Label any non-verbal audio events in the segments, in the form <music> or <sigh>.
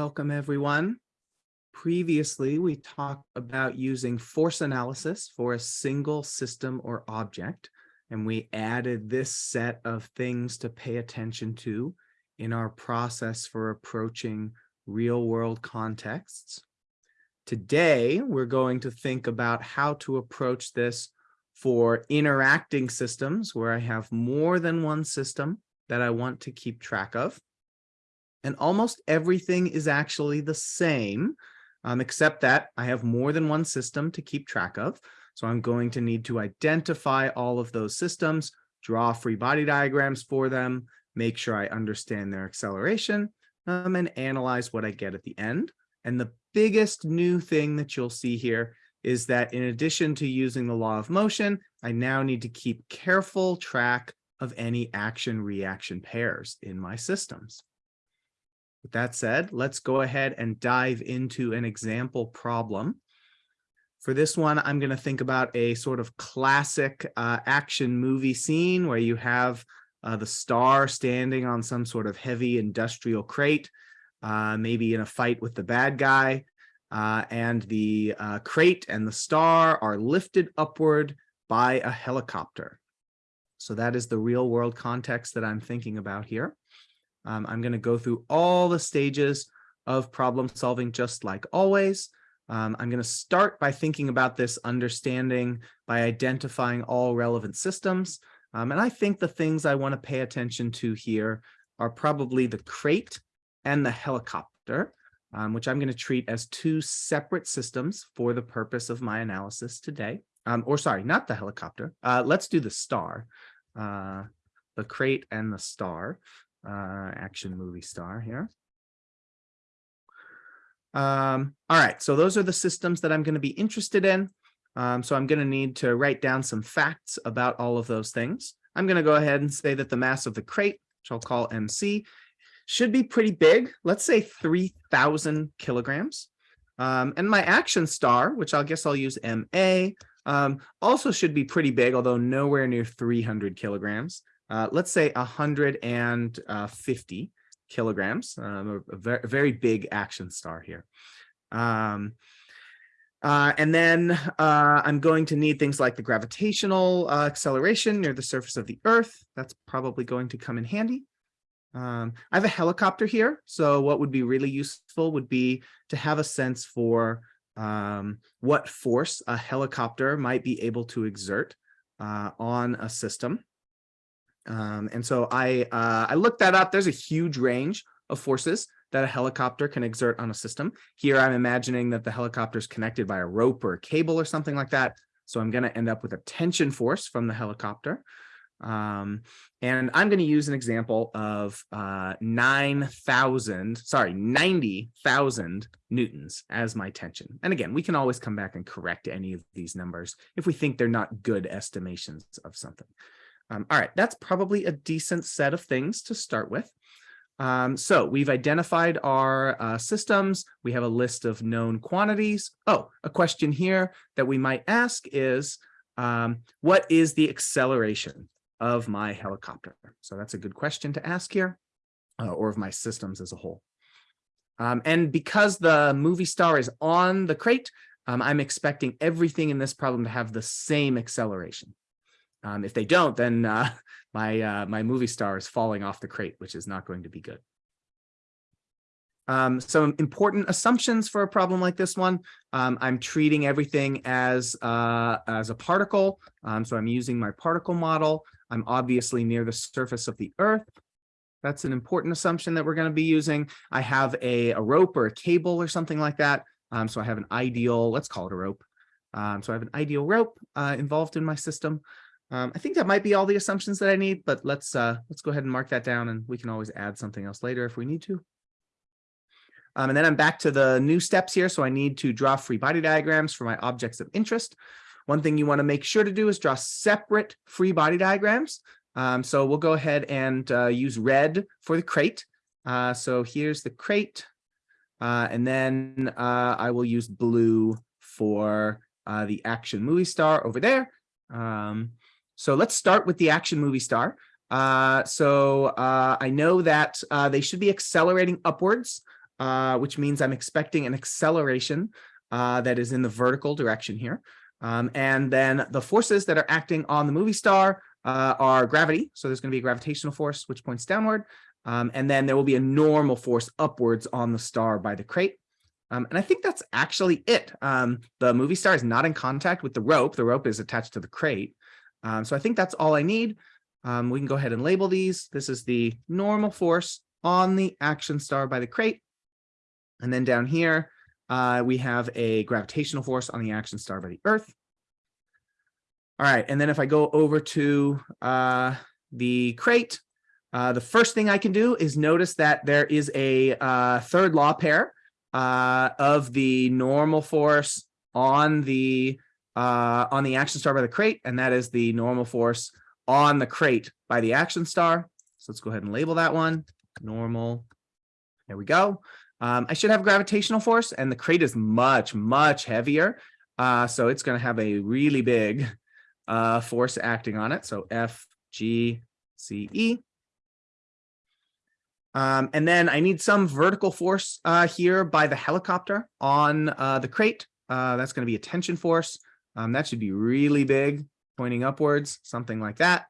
Welcome, everyone. Previously, we talked about using force analysis for a single system or object, and we added this set of things to pay attention to in our process for approaching real-world contexts. Today, we're going to think about how to approach this for interacting systems where I have more than one system that I want to keep track of and almost everything is actually the same, um, except that I have more than one system to keep track of. So I'm going to need to identify all of those systems, draw free body diagrams for them, make sure I understand their acceleration, um, and analyze what I get at the end. And the biggest new thing that you'll see here is that in addition to using the law of motion, I now need to keep careful track of any action reaction pairs in my systems. With that said, let's go ahead and dive into an example problem. For this one, I'm going to think about a sort of classic uh, action movie scene where you have uh, the star standing on some sort of heavy industrial crate, uh, maybe in a fight with the bad guy, uh, and the uh, crate and the star are lifted upward by a helicopter. So that is the real world context that I'm thinking about here. Um, I'm going to go through all the stages of problem solving just like always. Um, I'm going to start by thinking about this understanding by identifying all relevant systems. Um, and I think the things I want to pay attention to here are probably the crate and the helicopter, um, which I'm going to treat as two separate systems for the purpose of my analysis today. Um, or sorry, not the helicopter. Uh, let's do the star, uh, the crate and the star uh, action movie star here. Um, all right, so those are the systems that I'm going to be interested in. Um, so I'm going to need to write down some facts about all of those things. I'm going to go ahead and say that the mass of the crate, which I'll call MC, should be pretty big. Let's say 3000 kilograms. Um, and my action star, which I guess I'll use MA, um, also should be pretty big, although nowhere near 300 kilograms uh, let's say 150 kilograms, um, a, very, very, big action star here. Um, uh, and then uh, I'm going to need things like the gravitational uh, acceleration near the surface of the Earth. That's probably going to come in handy. Um, I have a helicopter here, so what would be really useful would be to have a sense for um, what force a helicopter might be able to exert uh, on a system. Um, and so I, uh, I looked that up. There's a huge range of forces that a helicopter can exert on a system. Here, I'm imagining that the helicopter is connected by a rope or a cable or something like that. So I'm going to end up with a tension force from the helicopter. Um, and I'm going to use an example of uh, 9,000, sorry, 90,000 newtons as my tension. And again, we can always come back and correct any of these numbers if we think they're not good estimations of something. Um, all right, that's probably a decent set of things to start with. Um, so we've identified our uh, systems. We have a list of known quantities. Oh, a question here that we might ask is, um, what is the acceleration of my helicopter? So that's a good question to ask here, uh, or of my systems as a whole. Um, and because the movie star is on the crate, um, I'm expecting everything in this problem to have the same acceleration. Um, if they don't, then uh, <laughs> my uh, my movie star is falling off the crate, which is not going to be good. Um, some important assumptions for a problem like this one. Um, I'm treating everything as uh, as a particle. Um, so I'm using my particle model. I'm obviously near the surface of the earth. That's an important assumption that we're going to be using. I have a, a rope or a cable or something like that. Um, so I have an ideal, let's call it a rope. Um, so I have an ideal rope uh, involved in my system. Um, I think that might be all the assumptions that I need, but let's uh, let's go ahead and mark that down and we can always add something else later if we need to. Um, and then I'm back to the new steps here. So I need to draw free body diagrams for my objects of interest. One thing you want to make sure to do is draw separate free body diagrams. Um, so we'll go ahead and uh, use red for the crate. Uh, so here's the crate. Uh, and then uh, I will use blue for uh, the action movie star over there. Um, so let's start with the action movie star. Uh, so uh, I know that uh, they should be accelerating upwards uh, which means I'm expecting an acceleration uh, that is in the vertical direction here. Um, and then the forces that are acting on the movie star uh, are gravity. So there's going to be a gravitational force which points downward. Um, and then there will be a normal force upwards on the star by the crate. Um, and I think that's actually it. Um, the movie star is not in contact with the rope. The rope is attached to the crate. Um, so I think that's all I need. Um, we can go ahead and label these. This is the normal force on the action star by the crate. And then down here, uh, we have a gravitational force on the action star by the Earth. All right, and then if I go over to uh, the crate, uh, the first thing I can do is notice that there is a uh, third law pair uh, of the normal force on the uh, on the action star by the crate, and that is the normal force on the crate by the action star. So let's go ahead and label that one normal. There we go. Um, I should have gravitational force, and the crate is much, much heavier. Uh, so it's going to have a really big uh, force acting on it. So F, G, C, E. Um, and then I need some vertical force uh, here by the helicopter on uh, the crate. Uh, that's going to be a tension force. Um, that should be really big, pointing upwards, something like that.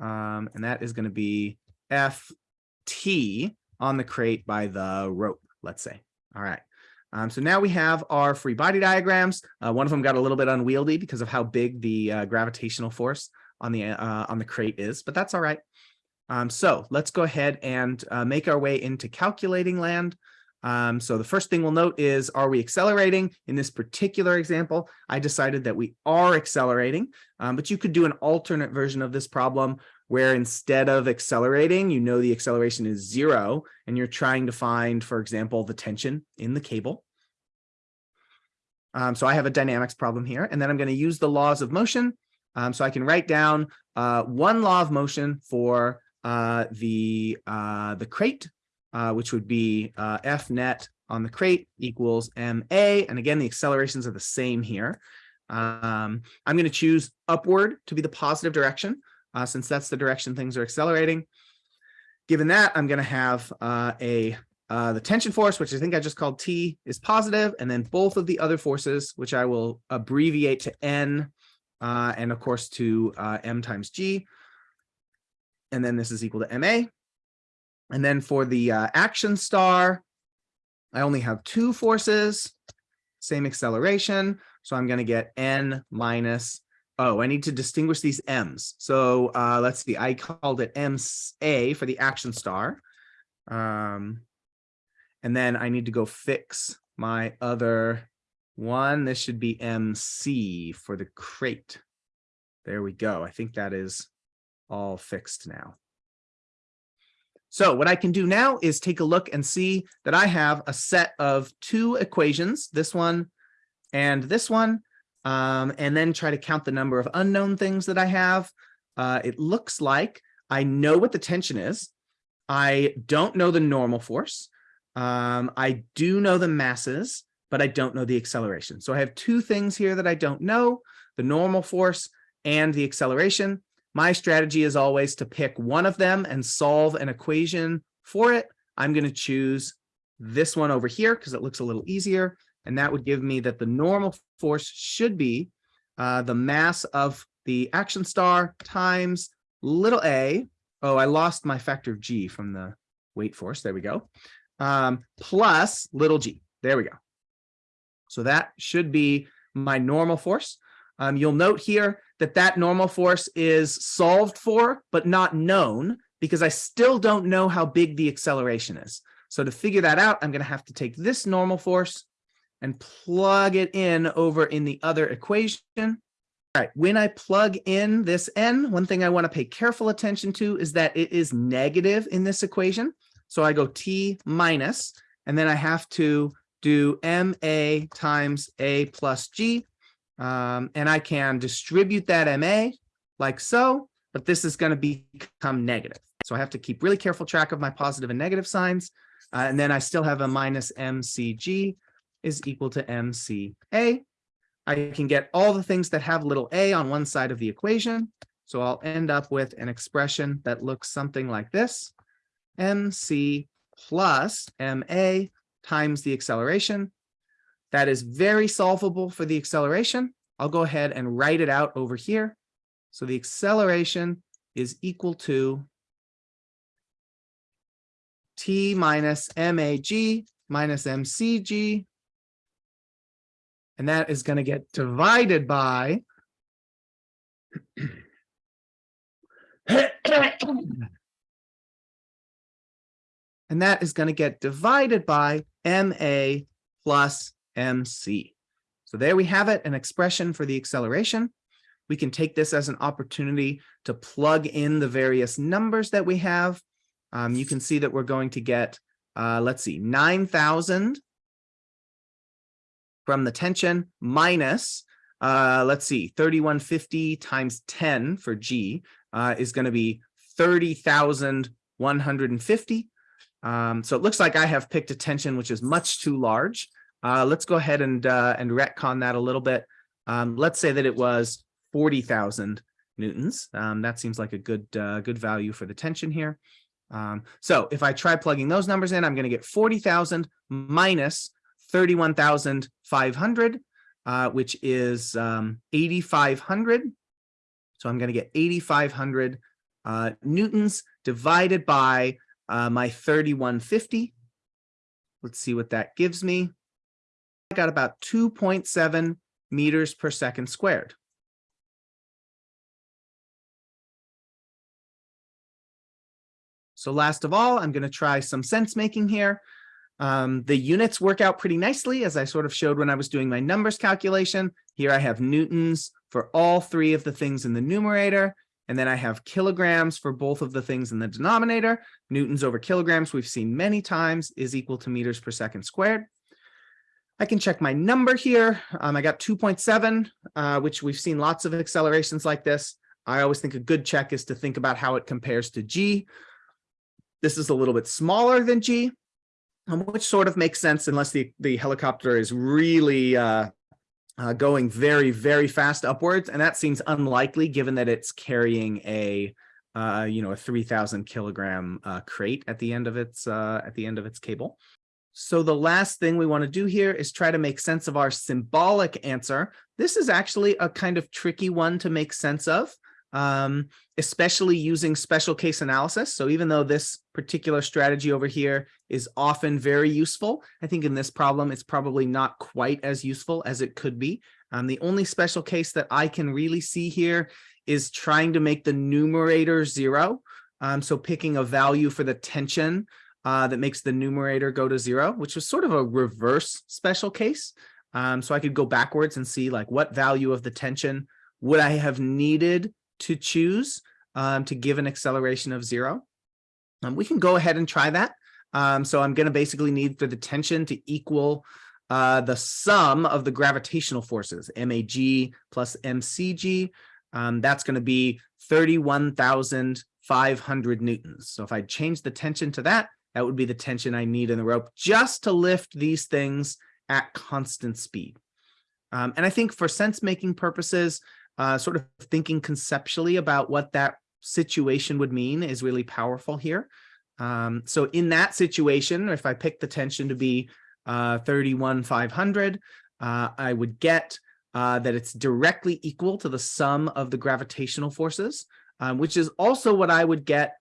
Um, and that is going to be F, T on the crate by the rope let's say. All right. Um, so now we have our free body diagrams. Uh, one of them got a little bit unwieldy because of how big the uh, gravitational force on the uh, on the crate is, but that's all right. Um, so let's go ahead and uh, make our way into calculating land. Um, so the first thing we'll note is, are we accelerating? In this particular example, I decided that we are accelerating, um, but you could do an alternate version of this problem where instead of accelerating, you know the acceleration is zero, and you're trying to find, for example, the tension in the cable. Um, so I have a dynamics problem here, and then I'm going to use the laws of motion. Um, so I can write down uh, one law of motion for uh, the uh, the crate, uh, which would be uh, F net on the crate equals ma. And again, the accelerations are the same here. Um, I'm going to choose upward to be the positive direction uh, since that's the direction things are accelerating. Given that, I'm going to have uh, a uh, the tension force, which I think I just called T, is positive, and then both of the other forces, which I will abbreviate to N, and of course to M times G. And then this is equal to MA. And then for the uh, action star, I only have two forces, same acceleration. So I'm going to get N minus Oh, I need to distinguish these M's. So uh, let's see, I called it MA for the action star. Um, and then I need to go fix my other one. This should be MC for the crate. There we go. I think that is all fixed now. So what I can do now is take a look and see that I have a set of two equations, this one and this one, um, and then try to count the number of unknown things that I have. Uh, it looks like I know what the tension is. I don't know the normal force. Um, I do know the masses, but I don't know the acceleration. So I have two things here that I don't know, the normal force and the acceleration. My strategy is always to pick one of them and solve an equation for it. I'm going to choose this one over here because it looks a little easier. And that would give me that the normal force should be uh, the mass of the action star times little a. Oh, I lost my factor of g from the weight force. There we go. Um, plus little g. There we go. So that should be my normal force. Um, you'll note here that that normal force is solved for, but not known because I still don't know how big the acceleration is. So to figure that out, I'm going to have to take this normal force and plug it in over in the other equation. All right, when I plug in this n, one thing I want to pay careful attention to is that it is negative in this equation. So I go t minus, and then I have to do ma times a plus g, um, and I can distribute that ma like so, but this is going to become negative. So I have to keep really careful track of my positive and negative signs. Uh, and then I still have a minus mcg is equal to MCA. I can get all the things that have little a on one side of the equation. So I'll end up with an expression that looks something like this. MC plus MA times the acceleration. That is very solvable for the acceleration. I'll go ahead and write it out over here. So the acceleration is equal to T minus MAG minus MCG. And that is going to get divided by <coughs> and that is going to get divided by MA plus MC. So there we have it, an expression for the acceleration. We can take this as an opportunity to plug in the various numbers that we have. Um, you can see that we're going to get, uh, let's see, 9,000 from the tension minus, uh, let's see, 3150 times 10 for G uh, is going to be 30,150. Um, so it looks like I have picked a tension which is much too large. Uh, let's go ahead and uh, and retcon that a little bit. Um, let's say that it was 40,000 newtons. Um, that seems like a good uh, good value for the tension here. Um, so if I try plugging those numbers in, I'm going to get 40,000 minus 31,500, uh, which is um, 8,500. So I'm going to get 8,500 uh, newtons divided by uh, my 3150. Let's see what that gives me. Got about 2.7 meters per second squared. So last of all, I'm going to try some sense making here. Um, the units work out pretty nicely, as I sort of showed when I was doing my numbers calculation. Here I have newtons for all three of the things in the numerator, and then I have kilograms for both of the things in the denominator. Newtons over kilograms, we've seen many times, is equal to meters per second squared. I can check my number here. Um, I got 2.7, uh, which we've seen lots of accelerations like this. I always think a good check is to think about how it compares to G. This is a little bit smaller than G, um, which sort of makes sense unless the, the helicopter is really uh, uh, going very, very fast upwards. And that seems unlikely given that it's carrying a, uh, you know, a 3000 kilogram uh, crate at the end of its, uh, at the end of its cable. So the last thing we want to do here is try to make sense of our symbolic answer. This is actually a kind of tricky one to make sense of, um, especially using special case analysis. So even though this particular strategy over here is often very useful, I think in this problem, it's probably not quite as useful as it could be. Um, the only special case that I can really see here is trying to make the numerator zero. Um, so picking a value for the tension uh, that makes the numerator go to zero, which was sort of a reverse special case. Um, so I could go backwards and see like what value of the tension would I have needed to choose um, to give an acceleration of zero. Um, we can go ahead and try that. Um, so I'm going to basically need for the tension to equal uh, the sum of the gravitational forces, MAG plus MCG. Um, that's going to be 31,500 newtons. So if I change the tension to that, that would be the tension I need in the rope just to lift these things at constant speed. Um, and I think for sense making purposes, uh, sort of thinking conceptually about what that situation would mean is really powerful here. Um, so in that situation, if I pick the tension to be uh, 31,500, uh, I would get uh, that it's directly equal to the sum of the gravitational forces, um, which is also what I would get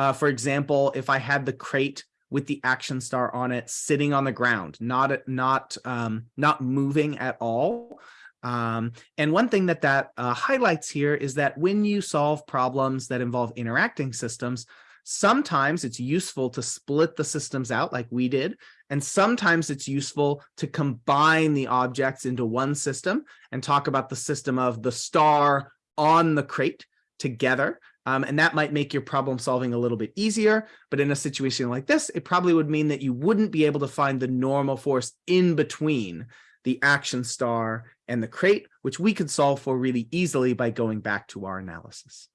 uh, for example, if I had the crate with the action star on it sitting on the ground, not not um, not moving at all. Um, and one thing that that uh, highlights here is that when you solve problems that involve interacting systems, sometimes it's useful to split the systems out like we did, and sometimes it's useful to combine the objects into one system and talk about the system of the star on the crate together um, and that might make your problem solving a little bit easier. But in a situation like this, it probably would mean that you wouldn't be able to find the normal force in between the action star and the crate, which we could solve for really easily by going back to our analysis.